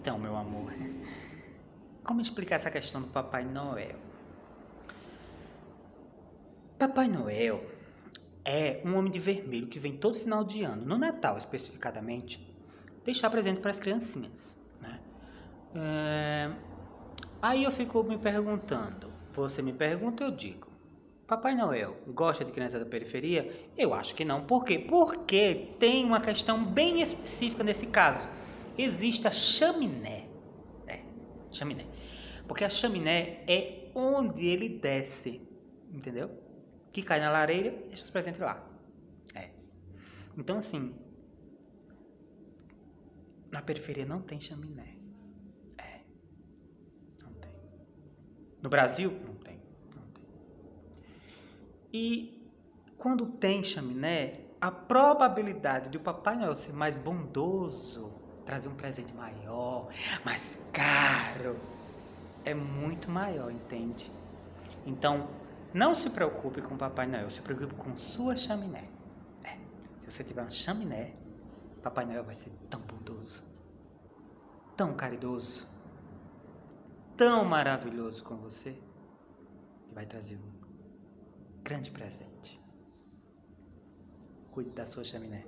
Então, meu amor, como explicar essa questão do Papai Noel? Papai Noel é um homem de vermelho que vem todo final de ano, no Natal especificadamente, deixar presente para as criancinhas. Né? É... Aí eu fico me perguntando, você me pergunta, eu digo. Papai Noel gosta de criança da periferia? Eu acho que não. Por quê? Porque tem uma questão bem específica nesse caso. Existe a chaminé. É, chaminé. Porque a chaminé é onde ele desce. Entendeu? Que cai na lareira e deixa os presentes lá. É. Então, assim. Na periferia não tem chaminé. É. Não tem. No Brasil, não tem. E quando tem chaminé, a probabilidade de o Papai Noel ser mais bondoso, trazer um presente maior, mais caro, é muito maior, entende? Então, não se preocupe com o Papai Noel, se preocupe com sua chaminé. É, se você tiver uma chaminé, Papai Noel vai ser tão bondoso, tão caridoso, tão maravilhoso com você, que vai trazer um grande presente. Cuide da sua chaminé.